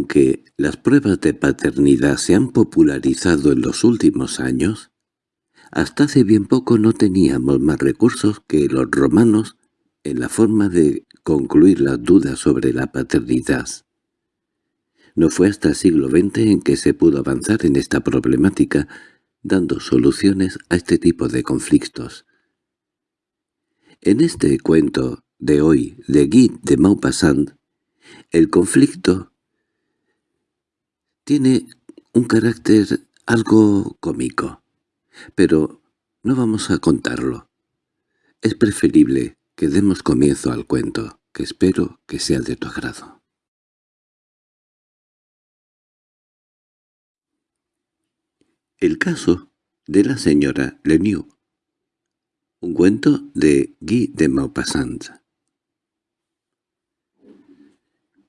aunque las pruebas de paternidad se han popularizado en los últimos años, hasta hace bien poco no teníamos más recursos que los romanos en la forma de concluir las dudas sobre la paternidad. No fue hasta el siglo XX en que se pudo avanzar en esta problemática, dando soluciones a este tipo de conflictos. En este cuento de hoy de Guy de Maupassant, el conflicto tiene un carácter algo cómico, pero no vamos a contarlo. Es preferible que demos comienzo al cuento, que espero que sea de tu agrado. El caso de la señora Lemieux Un cuento de Guy de Maupassant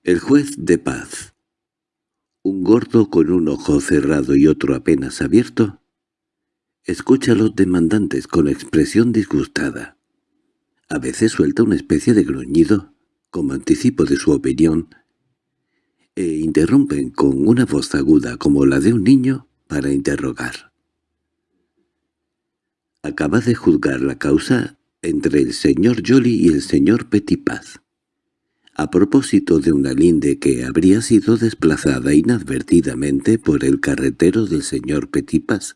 El juez de paz Un gordo con un ojo cerrado y otro apenas abierto escucha a los demandantes con expresión disgustada. A veces suelta una especie de gruñido, como anticipo de su opinión, e interrumpen con una voz aguda como la de un niño para interrogar. Acaba de juzgar la causa entre el señor Jolly y el señor Petipaz, a propósito de una linde que habría sido desplazada inadvertidamente por el carretero del señor Petipaz,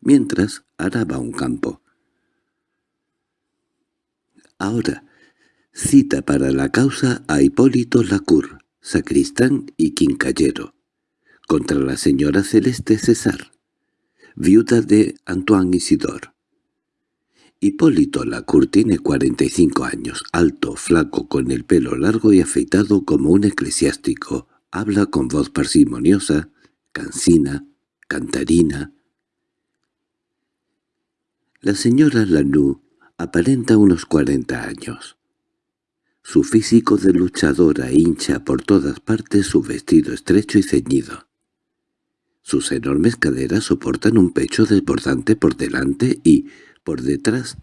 mientras araba un campo. Ahora, cita para la causa a Hipólito Lacour, sacristán y quincallero, contra la señora Celeste César, viuda de Antoine Isidor. Hipólito Lacour tiene 45 años, alto, flaco, con el pelo largo y afeitado como un eclesiástico, habla con voz parsimoniosa, cansina, cantarina. La señora Lanoux Aparenta unos cuarenta años. Su físico de luchadora hincha por todas partes su vestido estrecho y ceñido. Sus enormes caderas soportan un pecho desbordante por delante y, por detrás,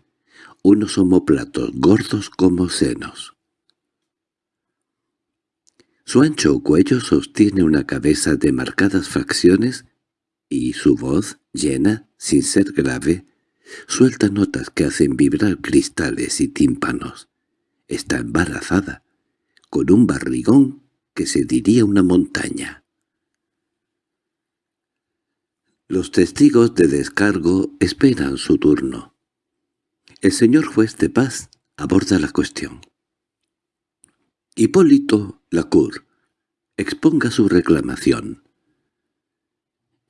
unos omoplatos gordos como senos. Su ancho cuello sostiene una cabeza de marcadas facciones y su voz, llena, sin ser grave, Suelta notas que hacen vibrar cristales y tímpanos. Está embarazada, con un barrigón que se diría una montaña. Los testigos de descargo esperan su turno. El señor juez de paz aborda la cuestión. Hipólito Lacour, exponga su reclamación.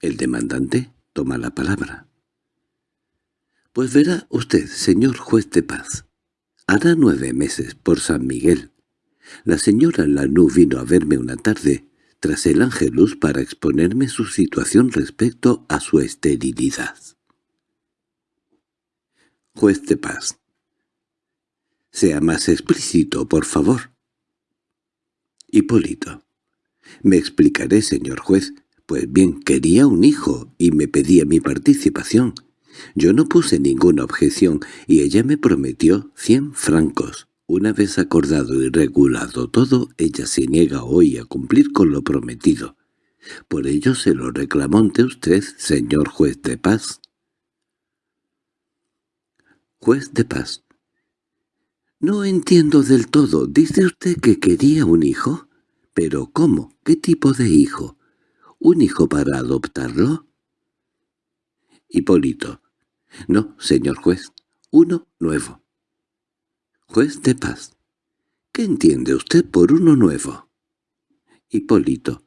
El demandante toma la palabra. Pues verá usted, señor juez de paz, hará nueve meses por San Miguel. La señora Lanú vino a verme una tarde, tras el ángelus, para exponerme su situación respecto a su esterilidad. Juez de paz. Sea más explícito, por favor. Hipólito. Me explicaré, señor juez. Pues bien, quería un hijo y me pedía mi participación. Yo no puse ninguna objeción y ella me prometió cien francos. Una vez acordado y regulado todo, ella se niega hoy a cumplir con lo prometido. Por ello se lo reclamó ante usted, señor juez de paz. Juez de paz. No entiendo del todo. ¿Dice usted que quería un hijo? ¿Pero cómo? ¿Qué tipo de hijo? ¿Un hijo para adoptarlo? Hipólito. No, señor juez, uno nuevo. Juez de paz. ¿Qué entiende usted por uno nuevo? Hipólito.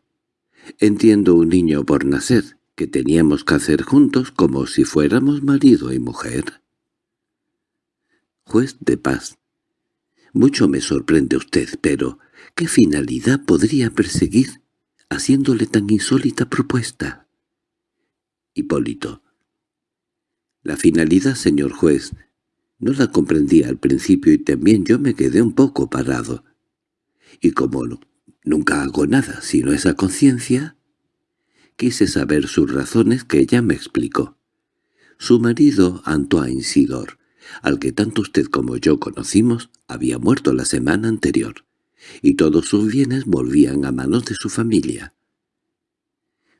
Entiendo un niño por nacer, que teníamos que hacer juntos como si fuéramos marido y mujer. Juez de paz. Mucho me sorprende usted, pero ¿qué finalidad podría perseguir haciéndole tan insólita propuesta? Hipólito. La finalidad, señor juez, no la comprendía al principio y también yo me quedé un poco parado. Y como no, nunca hago nada sino esa conciencia, quise saber sus razones que ella me explicó. Su marido, Antoine Sidor, al que tanto usted como yo conocimos, había muerto la semana anterior, y todos sus bienes volvían a manos de su familia.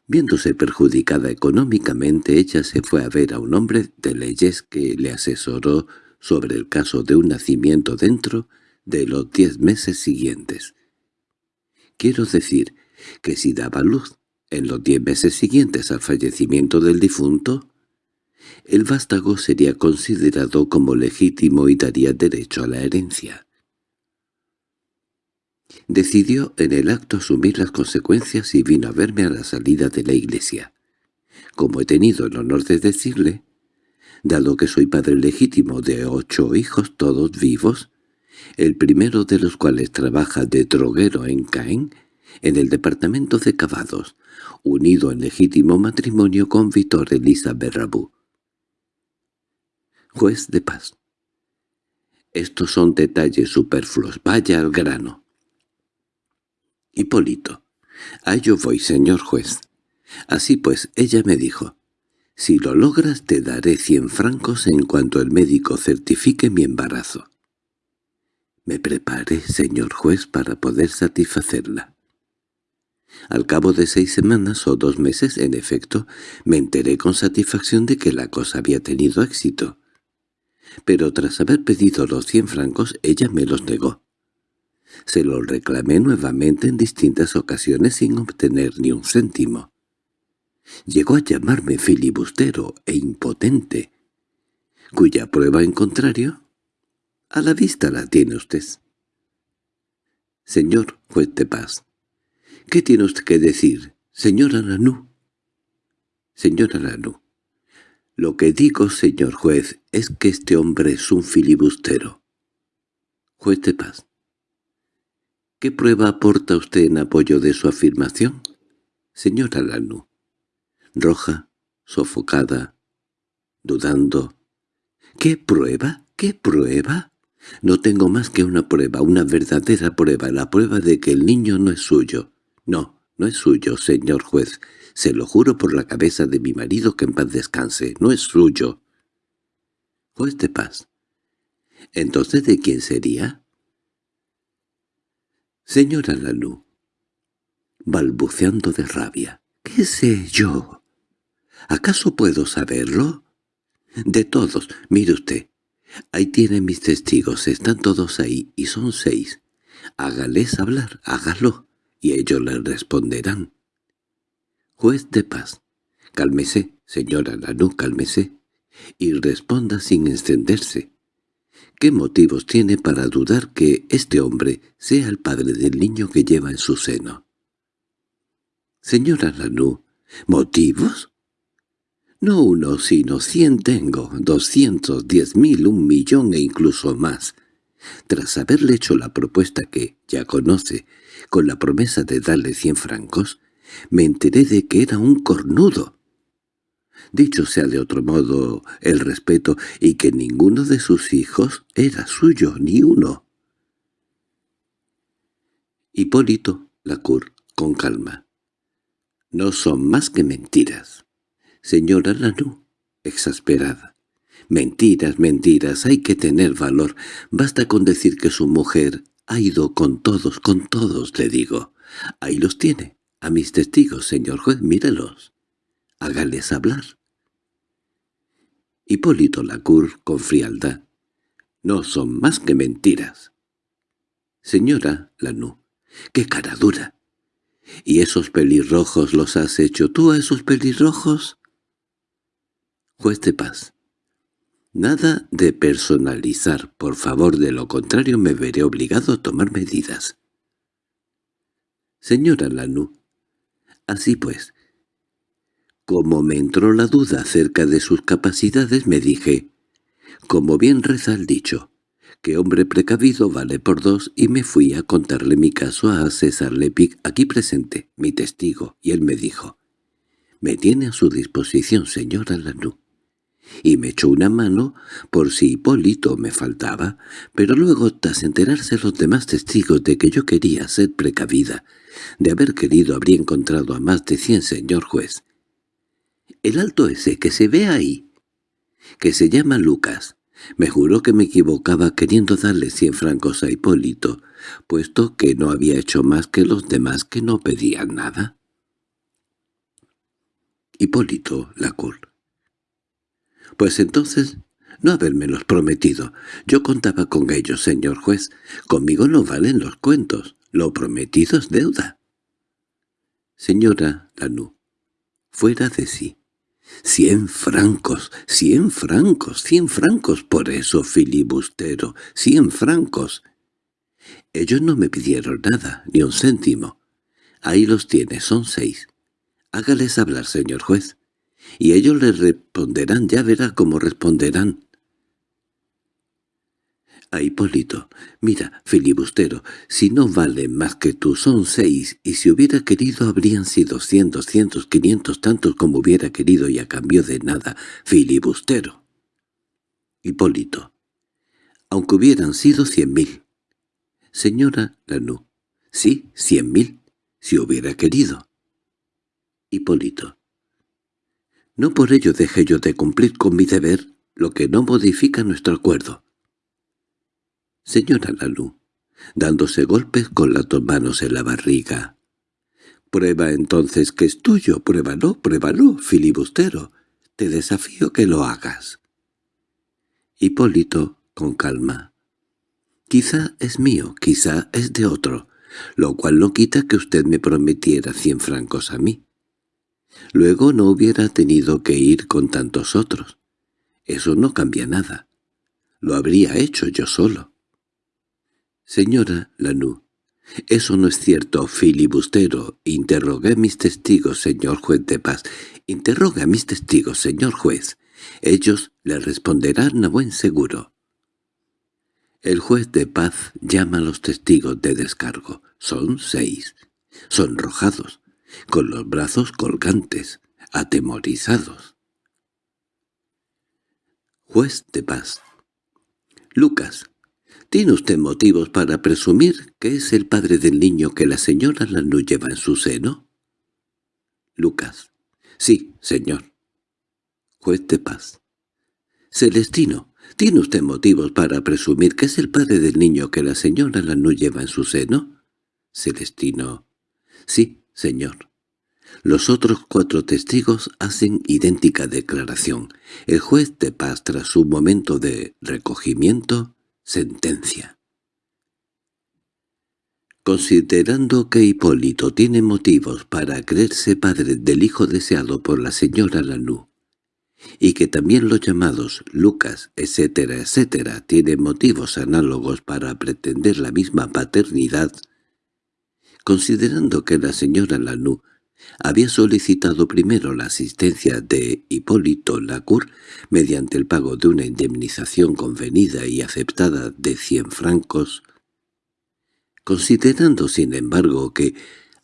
Viéndose perjudicada económicamente, ella se fue a ver a un hombre de leyes que le asesoró sobre el caso de un nacimiento dentro de los diez meses siguientes. Quiero decir que si daba luz en los diez meses siguientes al fallecimiento del difunto, el vástago sería considerado como legítimo y daría derecho a la herencia. Decidió en el acto asumir las consecuencias y vino a verme a la salida de la iglesia. Como he tenido el honor de decirle, dado que soy padre legítimo de ocho hijos todos vivos, el primero de los cuales trabaja de droguero en Caen, en el departamento de Cavados, unido en legítimo matrimonio con Víctor Elisa Berrabú. Juez de paz. Estos son detalles superfluos. Vaya al grano. Hipólito. A ello voy, señor juez. Así pues, ella me dijo, «Si lo logras te daré cien francos en cuanto el médico certifique mi embarazo». Me preparé, señor juez, para poder satisfacerla. Al cabo de seis semanas o dos meses, en efecto, me enteré con satisfacción de que la cosa había tenido éxito. Pero tras haber pedido los cien francos, ella me los negó. Se los reclamé nuevamente en distintas ocasiones sin obtener ni un céntimo. Llegó a llamarme filibustero e impotente, cuya prueba en contrario, a la vista la tiene usted. Señor juez de paz, ¿qué tiene usted que decir, señora Lanú? Señora Lanú, lo que digo, señor juez, es que este hombre es un filibustero. Juez de paz. ¿Qué prueba aporta usted en apoyo de su afirmación? Señora Lanú. Roja, sofocada, dudando. ¿Qué prueba? ¿Qué prueba? No tengo más que una prueba, una verdadera prueba, la prueba de que el niño no es suyo. No, no es suyo, señor juez. Se lo juro por la cabeza de mi marido que en paz descanse. No es suyo. Juez de paz. ¿Entonces de quién sería? Señora Lalú, balbuceando de rabia, ¿qué sé yo? ¿Acaso puedo saberlo? De todos, mire usted, ahí tienen mis testigos, están todos ahí, y son seis. Hágales hablar, hágalo, y ellos le responderán. Juez de paz, cálmese, señora Lanú, cálmese, y responda sin encenderse. ¿Qué motivos tiene para dudar que este hombre sea el padre del niño que lleva en su seno? Señora Lanú, ¿motivos? No uno, sino cien tengo, doscientos, diez mil, un millón e incluso más. Tras haberle hecho la propuesta que, ya conoce, con la promesa de darle cien francos, me enteré de que era un cornudo. Dicho sea de otro modo el respeto, y que ninguno de sus hijos era suyo, ni uno. Hipólito Lacour, con calma. No son más que mentiras. Señora Lanú, exasperada. Mentiras, mentiras, hay que tener valor. Basta con decir que su mujer ha ido con todos, con todos, le digo. Ahí los tiene, a mis testigos, señor juez, mírelos. Hágales hablar. Hipólito Lacour, con frialdad. No son más que mentiras. Señora Lanú, qué cara dura. ¿Y esos pelirrojos los has hecho tú a esos pelirrojos? Juez de paz. Nada de personalizar, por favor, de lo contrario me veré obligado a tomar medidas. Señora Lanú, así pues, como me entró la duda acerca de sus capacidades, me dije, como bien reza el dicho, que hombre precavido vale por dos, y me fui a contarle mi caso a César Lepic, aquí presente, mi testigo, y él me dijo, «Me tiene a su disposición, señora Lanú» y me echó una mano por si Hipólito me faltaba, pero luego, tras enterarse los demás testigos de que yo quería ser precavida, de haber querido habría encontrado a más de cien señor juez, el alto ese que se ve ahí, que se llama Lucas, me juró que me equivocaba queriendo darle cien francos a Hipólito, puesto que no había hecho más que los demás que no pedían nada. Hipólito Lacour. Pues entonces no habérmelos prometido. Yo contaba con ellos, señor juez. Conmigo no valen los cuentos. Lo prometido es deuda. Señora Lanú, fuera de sí. Cien francos, cien francos, cien francos, por eso, filibustero, cien francos. Ellos no me pidieron nada, ni un céntimo. Ahí los tiene, son seis. Hágales hablar, señor juez. Y ellos le responderán, ya verá cómo responderán. A Hipólito, mira, filibustero, si no valen más que tú son seis, y si hubiera querido habrían sido cien, doscientos, quinientos, tantos como hubiera querido y a cambio de nada, filibustero. Hipólito, aunque hubieran sido cien mil. Señora Lanú, sí, cien mil, si hubiera querido. Hipólito, no por ello dejé yo de cumplir con mi deber, lo que no modifica nuestro acuerdo. Señora Lalú, dándose golpes con las dos manos en la barriga. Prueba entonces que es tuyo, pruébalo, pruébalo, filibustero. Te desafío que lo hagas. Hipólito, con calma. Quizá es mío, quizá es de otro, lo cual no quita que usted me prometiera cien francos a mí. Luego no hubiera tenido que ir con tantos otros. Eso no cambia nada. Lo habría hecho yo solo. Señora Lanú, eso no es cierto, filibustero. Interrogué a mis testigos, señor juez de paz. Interroga a mis testigos, señor juez. Ellos le responderán a buen seguro. El juez de paz llama a los testigos de descargo. Son seis. Sonrojados, con los brazos colgantes, atemorizados. Juez de paz. Lucas, ¿Tiene usted motivos para presumir que es el padre del niño que la señora Lanú lleva en su seno? Lucas. Sí, señor. Juez de paz. Celestino. ¿Tiene usted motivos para presumir que es el padre del niño que la señora Lanú lleva en su seno? Celestino. Sí, señor. Los otros cuatro testigos hacen idéntica declaración. El juez de paz, tras un momento de recogimiento, Sentencia Considerando que Hipólito tiene motivos para creerse padre del hijo deseado por la señora Lanú, y que también los llamados Lucas, etcétera, etcétera, tienen motivos análogos para pretender la misma paternidad, considerando que la señora Lanú había solicitado primero la asistencia de Hipólito Lacour mediante el pago de una indemnización convenida y aceptada de cien francos, considerando sin embargo que,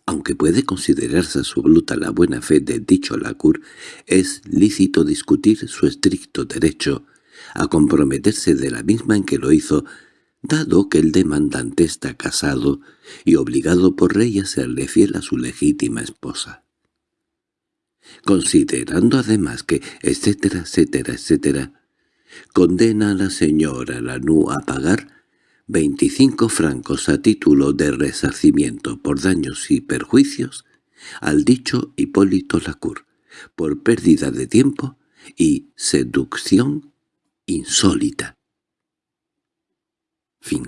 aunque puede considerarse absoluta la buena fe de dicho Lacour, es lícito discutir su estricto derecho a comprometerse de la misma en que lo hizo dado que el demandante está casado y obligado por rey a serle fiel a su legítima esposa. Considerando además que, etcétera, etcétera, etcétera, condena a la señora Lanú a pagar veinticinco francos a título de resarcimiento por daños y perjuicios al dicho Hipólito Lacour, por pérdida de tiempo y seducción insólita. Fin